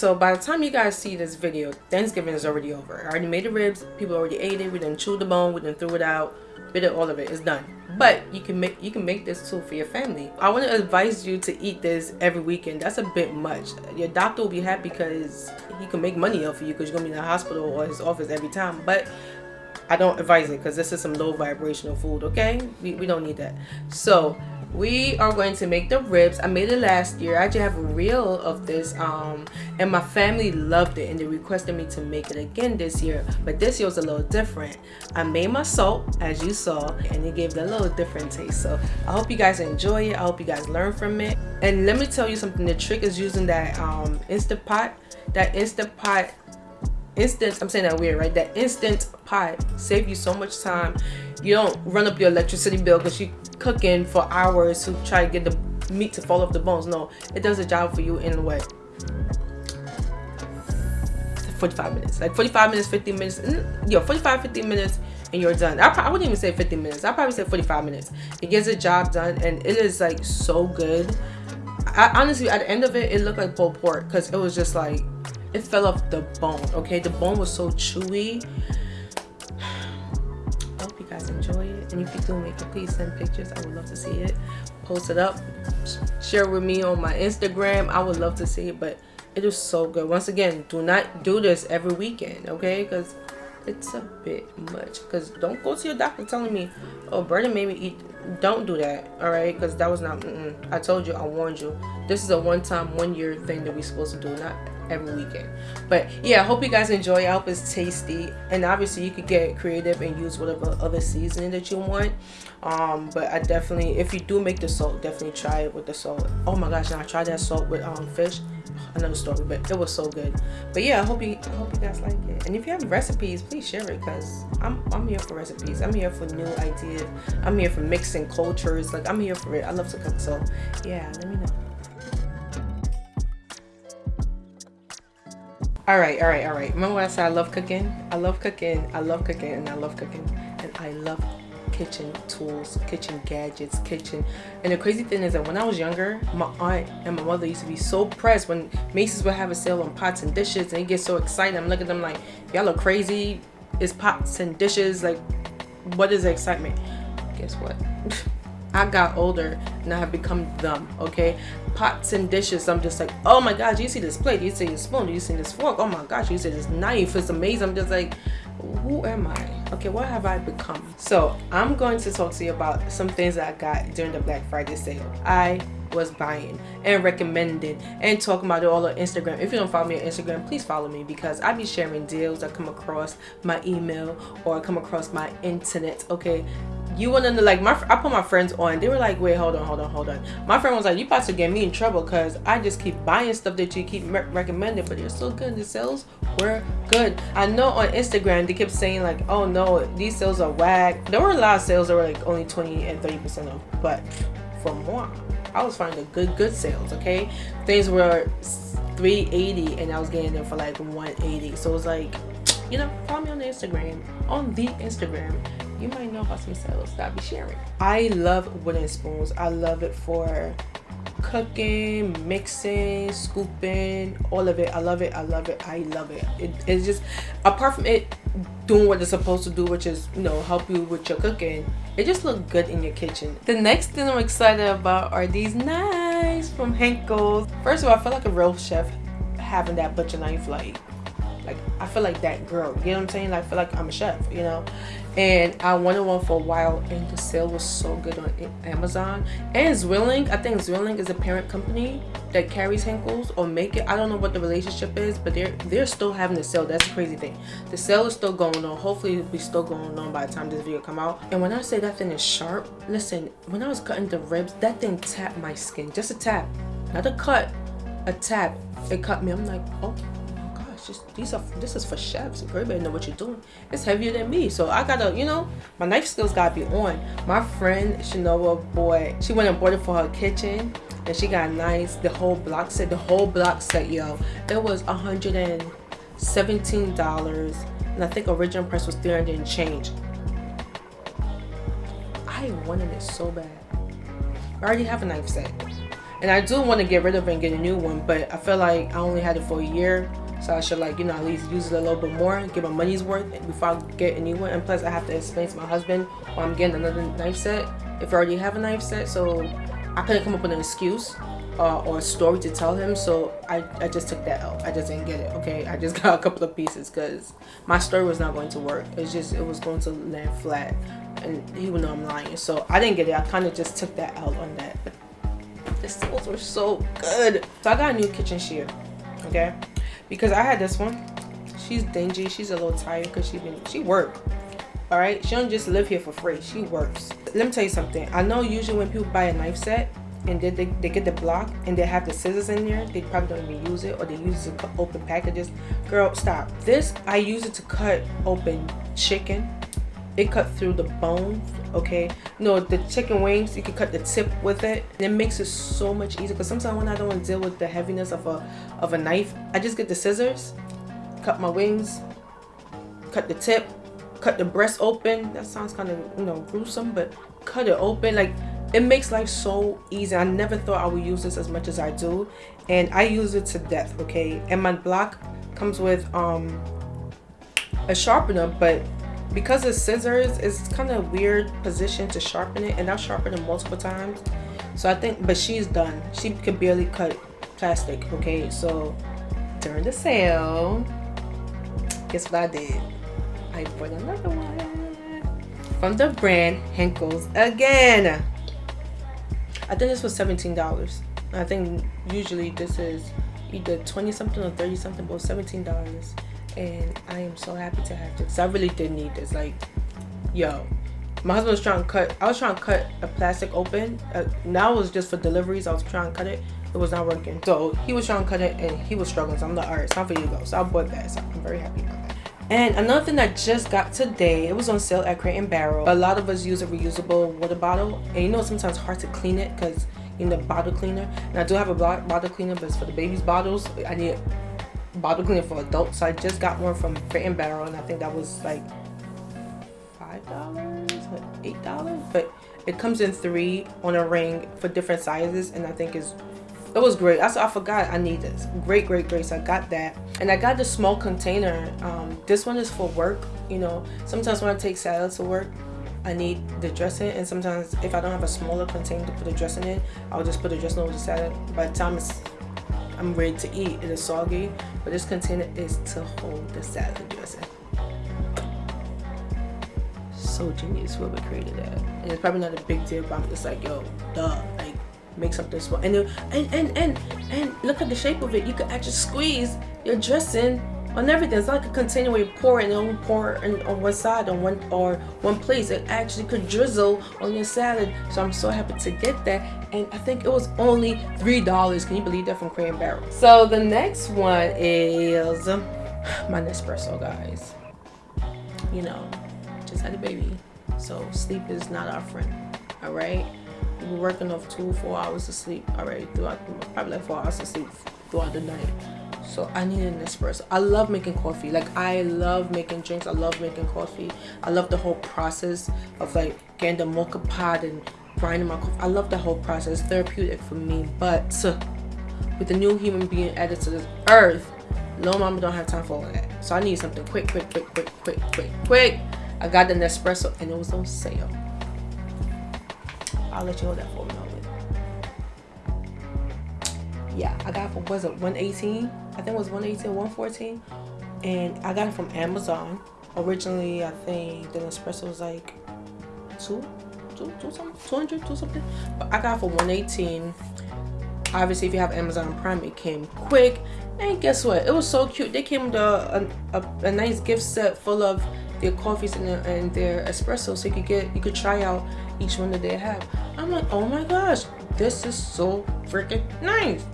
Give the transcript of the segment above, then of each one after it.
so by the time you guys see this video thanksgiving is already over. I already made the ribs people already ate it we didn't chew the bone we didn't throw it out bit of all of it it's done. But you can make you can make this too for your family. I want to advise you to eat this every weekend that's a bit much. Your doctor will be happy because he can make money off of you because you're gonna be in the hospital or his office every time but i don't advise it because this is some low vibrational food okay? We, we don't need that. So we are going to make the ribs. I made it last year. I actually have a reel of this um and my family loved it and they requested me to make it again this year but this year was a little different. I made my salt as you saw and it gave it a little different taste. So i hope you guys enjoy it. I hope you guys learn from it. And let me tell you something. The trick is using that um instant pot that instant pot instant i'm saying that weird right that instant pot save you so much time you don't run up your electricity bill because you're cooking for hours to try to get the meat to fall off the bones. No, it does a job for you in what? 45 minutes. Like 45 minutes, 50 minutes. Mm, yo, 45, 50 minutes and you're done. I, I wouldn't even say 50 minutes. I probably say 45 minutes. It gets the job done and it is like so good. I, honestly, at the end of it, it looked like pulled pork because it was just like, it fell off the bone, okay? The bone was so chewy. I hope you guys enjoy it. And if you do make it please send pictures. I would love to see it. Post it up. Share with me on my instagram. I would love to see it but it is so good. Once again do not do this every weekend okay? Because it's a bit much. Because don't go to your doctor telling me oh Brandon made me eat. Don't do that all right? Because that was not mm -mm. i told you i warned you. This is a one-time one-year thing that we're supposed to do not every weekend. But yeah i hope you guys enjoy. I hope it's tasty. And obviously you could get creative and use whatever other seasoning that you want. Um but i definitely if you do make the salt definitely try it with the salt. Oh my gosh and i tried that salt with um fish. Another story but it was so good. But yeah i hope you i hope you guys like it. And if you have recipes please share it because i'm i'm here for recipes. I'm here for new ideas. I'm here for mixing cultures. Like i'm here for it. I love to cook so yeah let me know all right all right all right. Remember when i said i love cooking? I love cooking i love cooking and i love cooking. And i love kitchen tools kitchen gadgets kitchen. And the crazy thing is that when i was younger my aunt and my mother used to be so pressed when macy's would have a sale on pots and dishes and they get so excited. I'm looking at them like y'all look crazy. It's pots and dishes. Like what is the excitement? Guess what I got older and I have become them, okay? Pots and dishes, I'm just like, oh my gosh, you see this plate, you see this spoon, you see this fork, oh my gosh, you see this knife, it's amazing. I'm just like, who am I? Okay, what have I become? So I'm going to talk to you about some things that I got during the Black Friday sale. I was buying and recommending and talking about it all on Instagram. If you don't follow me on Instagram, please follow me because I be sharing deals that come across my email or come across my internet. Okay, you want to like my I put my friends on. They were like, wait, hold on, hold on, hold on. My friend was like, you about to get me in trouble because I just keep buying stuff that you keep recommending, but they're so good. The sales were good. I know on Instagram they kept saying like, oh no, these sales are whack. There were a lot of sales that were like only 20 and 30 percent off, but for more I was finding good good sales okay things were 380 and I was getting them for like 180 so it was like you know follow me on Instagram on the Instagram you might know about some sales that I'll be sharing. I love wooden spoons. I love it for cooking mixing scooping all of it. I love it. I love it. I love it. it it's just apart from it doing what it's supposed to do which is you know help you with your cooking it just looks good in your kitchen. The next thing i'm excited about are these knives from Henckels first of all i feel like a real chef having that butcher knife like like I feel like that girl. You know what I'm saying? Like, I feel like I'm a chef you know and I wanted one for a while and the sale was so good on Amazon. And Zwilling I think Zwilling is a parent company that carries Henckels or make it. I don't know what the relationship is but they're they're still having the sale. That's the crazy thing. The sale is still going on. Hopefully it'll be still going on by the time this video come out. And when I say that thing is sharp listen when I was cutting the ribs that thing tapped my skin. Just a tap. Not a cut a tap. It cut me. I'm like oh just these are this is for chefs. You better know what you're doing. It's heavier than me, so I gotta you know my knife skills gotta be on. My friend Shanova boy, she went and bought it for her kitchen, and she got nice the whole block set. The whole block set, yo, it was a hundred and seventeen dollars, and I think original price was three hundred and change. I wanted it so bad. I already have a knife set. and I do want to get rid of it and get a new one, but I feel like I only had it for a year, so I should like you know at least use it a little bit more, get my money's worth before I get a new one. And plus, I have to explain to my husband why I'm getting another knife set if I already have a knife set. So I couldn't come up with an excuse uh, or a story to tell him. So I, I just took that out. I just didn't get it okay? I just got a couple of pieces because my story was not going to work. It's just it was going to land flat. And he would know i'm lying. So i didn't get it. I kind of just took that out on that. The stills were so good. So i got a new kitchen shear okay because i had this one. She's dingy. She's a little tired because she been she worked all right she don't just live here for free. She works. Let me tell you something. I know usually when people buy a knife set and they, they get the block and they have the scissors in there they probably don't even use it or they use it to open packages. Girl stop. This i use it to cut open chicken it cut through the bones okay? No the chicken wings you can cut the tip with it. And it makes it so much easier because sometimes when i don't want to deal with the heaviness of a of a knife i just get the scissors cut my wings cut the tip cut the breast open. That sounds kind of you know gruesome but cut it open. Like it makes life so easy. I never thought i would use this as much as i do and i use it to death okay? And my block comes with um a sharpener but because it's scissors it's kind of weird position to sharpen it and i've sharpened it multiple times. So i think but she's done. She can barely cut plastic okay? So during the sale guess what i did? I bought another one from the brand Henckels again. I think this was $17. I think usually this is either 20 something or 30 something, but $17. And I am so happy to have this. I really did need this. Like, yo, my husband was trying to cut, I was trying to cut a plastic open. Uh, now it was just for deliveries. I was trying to cut it. It was not working. So he was trying to cut it and he was struggling. So I'm like, all right, it's time for you to go. So I bought that. So I'm very happy about that. And another thing I just got today, it was on sale at Crate and Barrel. A lot of us use a reusable water bottle. And you know sometimes hard to clean it because you need a bottle cleaner. And I do have a bottle cleaner, but it's for the baby's bottles. I need bottle cleaner for adults. So I just got one from Crate and Barrel and I think that was like $5 $8. But it comes in three on a ring for different sizes and I think is it was great. I, I forgot I need this. Great, great, great. So I got that. And I got the small container. Um, this one is for work. You know, sometimes when I take salad to work, I need the dressing. And sometimes if I don't have a smaller container to put the dressing in, I'll just put the dressing over the salad. By the time it's, I'm ready to eat, it is soggy. But this container is to hold the salad dressing. So genius whoever created that. And it's probably not a big deal, but I'm just like, yo, duh. Like, make something small and, and and and and look at the shape of it you can actually squeeze your dressing on everything it's like a you pour and only pour on one side on one or one place. It actually could drizzle on your salad. So i'm so happy to get that. And i think it was only three dollars. Can you believe that from crate and barrel so the next one is my nespresso guys. You know just had a baby. So sleep is not our friend all right? We're working off two four hours of sleep already throughout probably like four hours of sleep throughout the night so i need an espresso. I love making coffee. Like i love making drinks. I love making coffee. I love the whole process of like getting the moka pot and grinding my coffee. I love the whole process. Therapeutic for me. But with the new human being added to this earth no mama don't have time for all that. So i need something quick quick quick quick quick quick quick. I got the nespresso and it was on sale. I'll let you know that for a moment. Yeah, I got for was it 118? I think it was 118 114. And I got it from Amazon. Originally I think the espresso was like two, two, two something, 200, two something. But I got it for 118. Obviously if you have Amazon Prime it came quick. And guess what? It was so cute. They came with a, a, a nice gift set full of their coffees and their, and their espresso so you could get you could try out each one that they have i'm like oh my gosh this is so freaking nice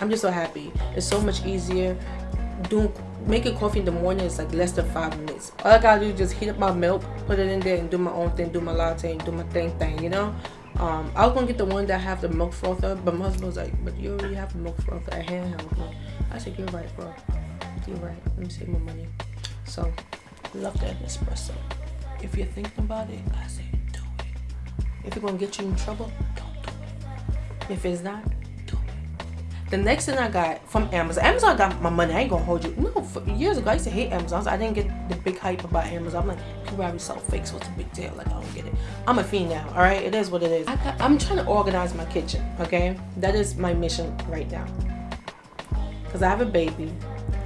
i'm just so happy it's so much easier doing making coffee in the morning is like less than five minutes all i gotta do is just heat up my milk put it in there and do my own thing do my latte and do my thing thing you know um, I was gonna get the one that have the milk frother, but my husband was like, "But you already have a milk frother, a handheld." I said, "You're right, bro. You're right. Let me save my money." So Love that espresso. If you're thinking about it, I say do it. If it's gonna get you in trouble, don't do it. If it's not, The next thing I got from Amazon, Amazon got my money. I ain't gonna hold you. No, years ago I used to hate Amazon. So I didn't get the big hype about Amazon. I'm like, people already sell fakes. What's the big deal? Like I don't get it. I'm a fiend now. All right, it is what it is. I got, I'm trying to organize my kitchen. Okay, that is my mission right now. Cause I have a baby,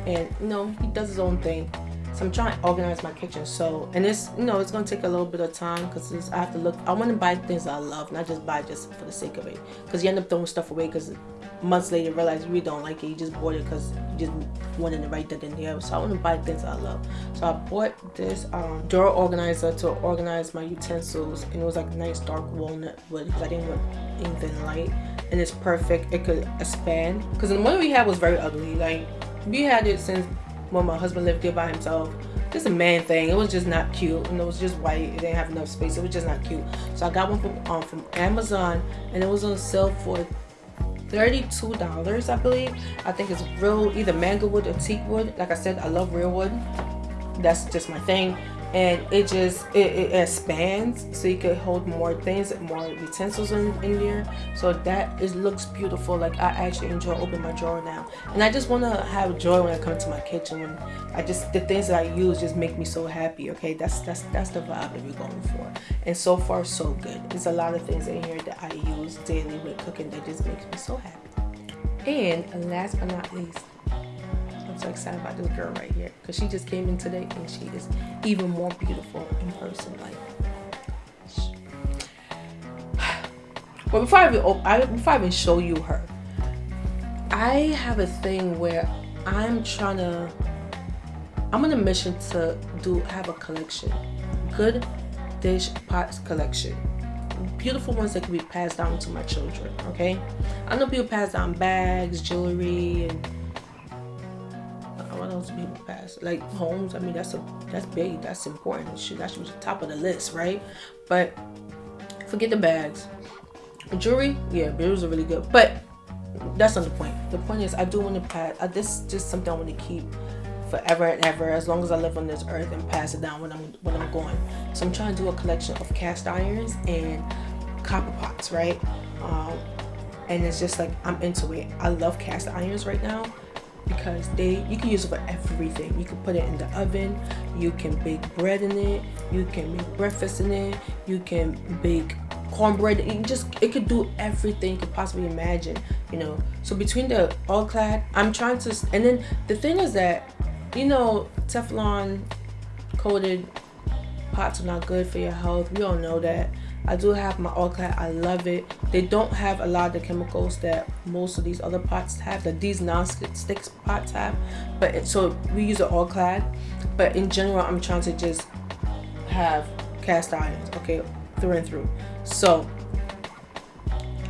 and you know he does his own thing. So I'm trying to organize my kitchen. So, and it's, you know, it's going to take a little bit of time because I have to look. I want to buy things I love, not just buy just for the sake of it. Because you end up throwing stuff away because months later realize you really don't like it. You just bought it because you just wanted to write that in there. So I want to buy things I love. So I bought this um, drawer organizer to organize my utensils, and it was like nice dark walnut wood because I didn't want anything light. And it's perfect. It could expand because the one we had was very ugly. Like we had it since when my husband lived here by himself just a man thing. It was just not cute, and it was just white. It didn't have enough space. It was just not cute. So I got one from um, from Amazon, and it was on sale for $32 I believe. I think it's real either mango wood or teak wood. Like I said I love real wood. That's just my thing and it just it, it, expands so you can hold more things more utensils in, in there. So that it looks beautiful. Like I actually enjoy opening my drawer now. And I just want to have joy when I come to my kitchen. When I just the things that I use just make me so happy okay? That's that's that's the vibe that we're going for. And so far so good. There's a lot of things in here that I use daily with cooking that just makes me so happy. And last but not least so excited about this girl right here because she just came in today and she is even more beautiful in person. Like, but before I even I, before I even show you her, I have a thing where I'm trying to. I'm on a mission to do have a collection, good dish pots collection beautiful ones that can be passed down to my children okay i know people pass down bags jewelry and else people pass like homes i mean that's a that's big that's important should that should be top of the list right? But forget the bags. Jewelry yeah bills are really good but that's not the point. The point is i do want to pass I, this just something i want to keep forever and ever as long as i live on this earth and pass it down when i'm when i'm going so i'm trying to do a collection of cast irons and copper pots right? Um, and it's just like i'm into it. I love cast irons right now because they you can use it for everything. You can put it in the oven you can bake bread in it you can make breakfast in it you can bake cornbread. It just it could do everything you could possibly imagine you know? So between the all clad i'm trying to and then the thing is that you know teflon coated pots are not good for your health we all know that I do have my all clad. I love it. They don't have a lot of the chemicals that most of these other pots have, that these non-stick pots have. But it, so we use an all clad. But in general, I'm trying to just have cast irons, okay, through and through. So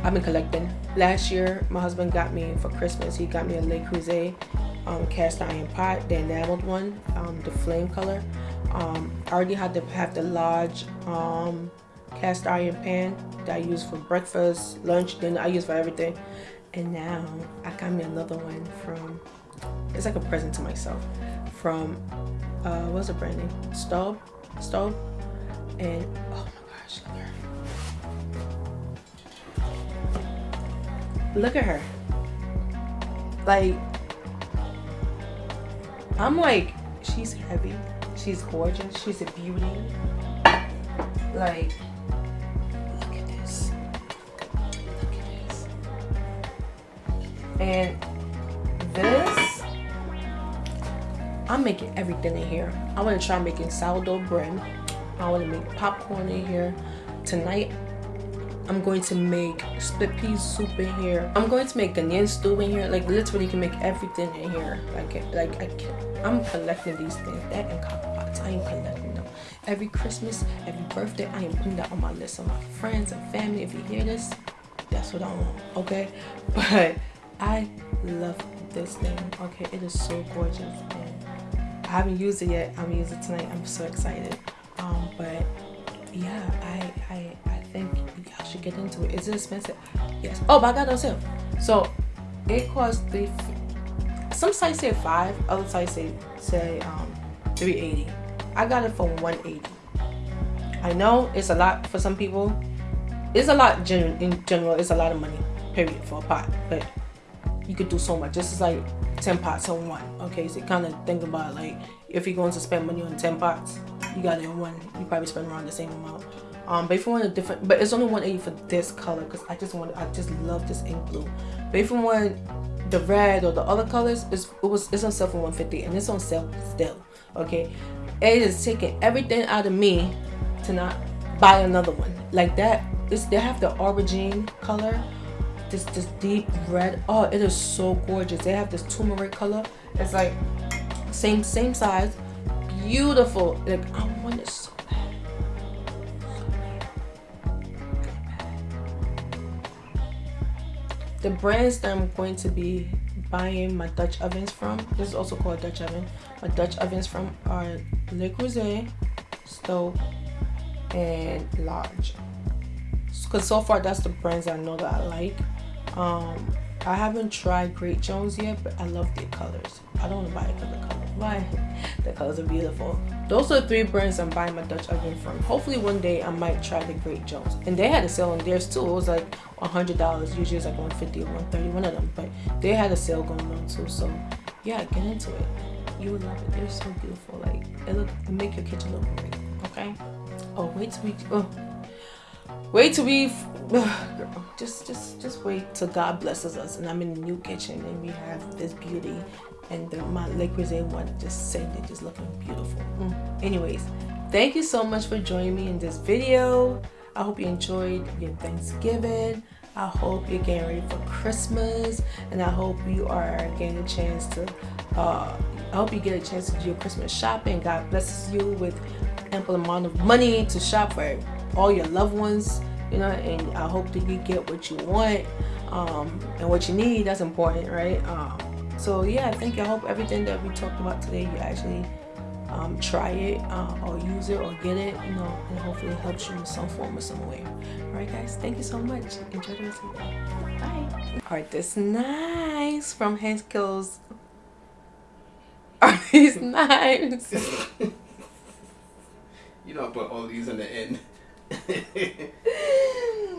I've been collecting. Last year, my husband got me for Christmas. He got me a Le Creuset um, cast iron pot, the enameled one, um, the flame color. Um, I already had to have the large um, cast iron pan that I use for breakfast, lunch, dinner. I use for everything. And now I got me another one from, it's like a present to myself, from, uh, what's the brand name? Staub? Staub? And, oh my gosh, look at her. Look at her. Like, I'm like, she's heavy. She's gorgeous. She's a beauty. Like, look at this. Look at this. And this, I'm making everything in here. I want to try making sourdough bread. I want to make popcorn in here. Tonight, I'm going to make split pea soup in here. I'm going to make Ghanaian stew in here. Like literally, you can make everything in here. Like, like I can, I'm collecting these things. That and copper I am collecting them. Every Christmas, every birthday, I am putting that on my list of my friends and family. If you hear this, that's what I want. Okay, but I love this thing. Okay, it is so gorgeous. And I haven't used it yet. I'm gonna use it tonight. I'm so excited. Um, but yeah, I I I think y'all should get into it. Is it expensive? Yes. Oh, but I got it on sale. So it costs three. Some sites say five. Other sites say say um 380. I got it for 180. I know it's a lot for some people. It's a lot in general. It's a lot of money, period, for a pot. But you could do so much. This is like 10 pots in one. Okay, so kind of think about like if you're going to spend money on 10 pots, you got it in one. You probably spend around the same amount. Um, but if you want a different, but it's only 180 for this color because I just want, I just love this ink blue. But if you want the red or the other colors, it's, it was it's on sale for 150 and it's on sale still. Okay, it is taking everything out of me to not buy another one. Like that. It's, they have the aubergine color. This this deep red. Oh it is so gorgeous. They have this turmeric color. It's like same same size. Beautiful. Like i want it so the brands that i'm going to be buying my dutch ovens from this is also called dutch oven my dutch ovens from are le creuset Staub and lodge because so far that's the brands i know that i like um, I haven't tried Great Jones yet, but I love their colors. I don't want to buy it because the. Why? The colors are beautiful. Those are three brands I'm buying my Dutch oven from. Hopefully one day I might try the Great Jones. And they had a sale on theirs too. It was like $100. Usually it's like $150 or 130 one of them. But they had a sale going on too. So yeah, get into it. You will love it. They're so beautiful. Like it look it make your kitchen look great. Okay? Oh, wait till we oh wait till we girl, just just just wait till God blesses us and I'm in a new kitchen and we have this beauty and the, my Le Creuset one just it just looking beautiful. Mm. Anyways, thank you so much for joining me in this video. I hope you enjoyed your Thanksgiving. I hope you're getting ready for Christmas and I hope you are getting a chance to uh, I hope you get a chance to do your Christmas shopping. God blesses you with ample amount of money to shop for all your loved ones you know and i hope that you get what you want um, and what you need that's important right um, so yeah thank you i hope everything that we talked about today you actually um, try it uh, or use it or get it you know and hopefully it helps you in some form or some way. All right guys thank you so much. Enjoy the rest of the day. Bye. All right this nice from Henskills are these nice. You don't put all these in the end